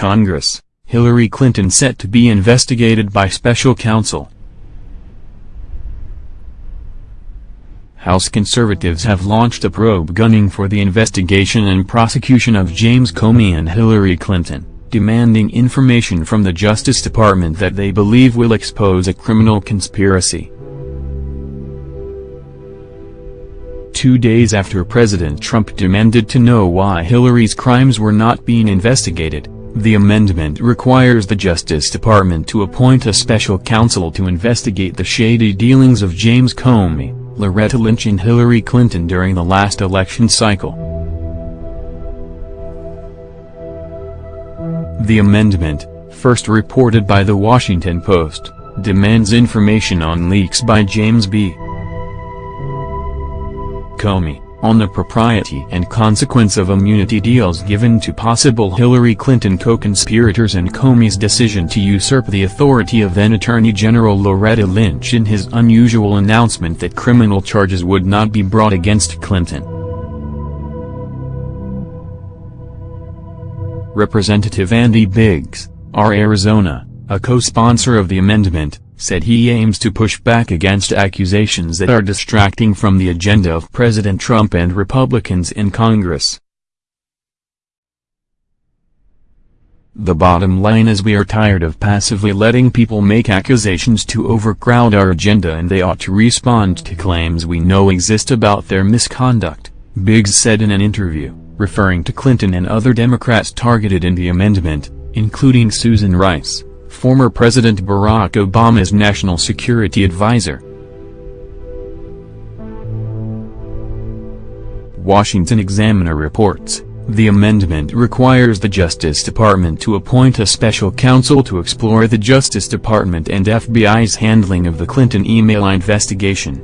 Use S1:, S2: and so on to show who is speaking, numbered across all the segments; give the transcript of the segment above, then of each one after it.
S1: Congress, Hillary Clinton set to be investigated by special counsel. House conservatives have launched a probe gunning for the investigation and prosecution of James Comey and Hillary Clinton, demanding information from the Justice Department that they believe will expose a criminal conspiracy. Two days after President Trump demanded to know why Hillary's crimes were not being investigated, the amendment requires the Justice Department to appoint a special counsel to investigate the shady dealings of James Comey, Loretta Lynch and Hillary Clinton during the last election cycle. The amendment, first reported by The Washington Post, demands information on leaks by James B. Comey, on the propriety and consequence of immunity deals given to possible Hillary Clinton co-conspirators and Comey's decision to usurp the authority of then Attorney General Loretta Lynch in his unusual announcement that criminal charges would not be brought against Clinton. Representative Andy Biggs, R. Arizona, a co-sponsor of the amendment, said he aims to push back against accusations that are distracting from the agenda of President Trump and Republicans in Congress. The bottom line is we are tired of passively letting people make accusations to overcrowd our agenda and they ought to respond to claims we know exist about their misconduct, Biggs said in an interview, referring to Clinton and other Democrats targeted in the amendment, including Susan Rice former President Barack Obama's national security advisor. Washington Examiner reports, the amendment requires the Justice Department to appoint a special counsel to explore the Justice Department and FBI's handling of the Clinton email investigation.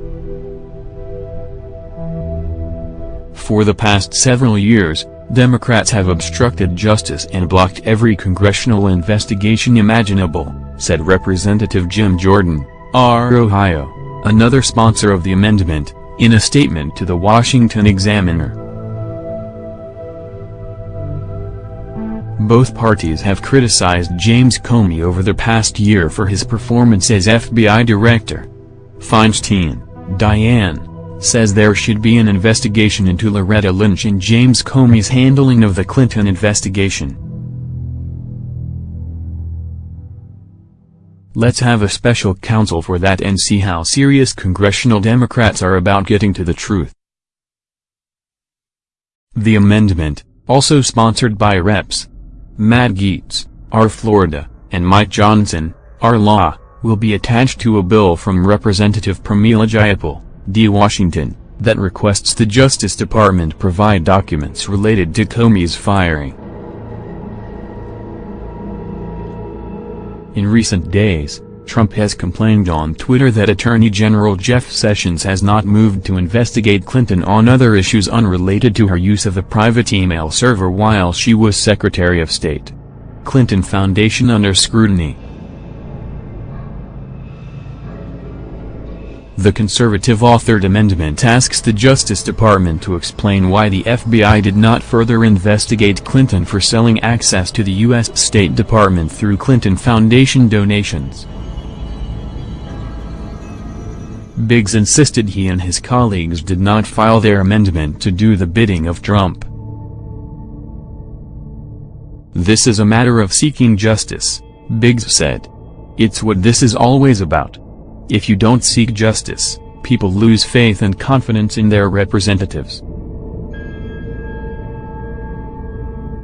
S1: For the past several years, Democrats have obstructed justice and blocked every congressional investigation imaginable, said Representative Jim Jordan, R. Ohio, another sponsor of the amendment, in a statement to the Washington Examiner. Both parties have criticized James Comey over the past year for his performance as FBI director. Feinstein, Dianne, says there should be an investigation into Loretta Lynch and James Comey's handling of the Clinton investigation. Let's have a special counsel for that and see how serious congressional Democrats are about getting to the truth. The amendment, also sponsored by Reps. Matt Gaetz, R. Florida, and Mike Johnson, R. Law, will be attached to a bill from Representative Pramila Jayapal. D. Washington, that requests the Justice Department provide documents related to Comey's firing. In recent days, Trump has complained on Twitter that Attorney General Jeff Sessions has not moved to investigate Clinton on other issues unrelated to her use of a private email server while she was Secretary of State. Clinton Foundation under scrutiny The conservative authored amendment asks the Justice Department to explain why the FBI did not further investigate Clinton for selling access to the U.S. State Department through Clinton Foundation donations. Biggs insisted he and his colleagues did not file their amendment to do the bidding of Trump. This is a matter of seeking justice, Biggs said. It's what this is always about. If you don't seek justice, people lose faith and confidence in their representatives.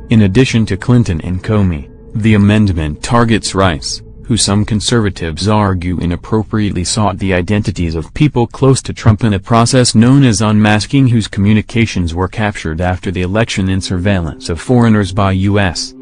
S1: In addition to Clinton and Comey, the amendment targets Rice, who some conservatives argue inappropriately sought the identities of people close to Trump in a process known as unmasking whose communications were captured after the election in surveillance of foreigners by U.S.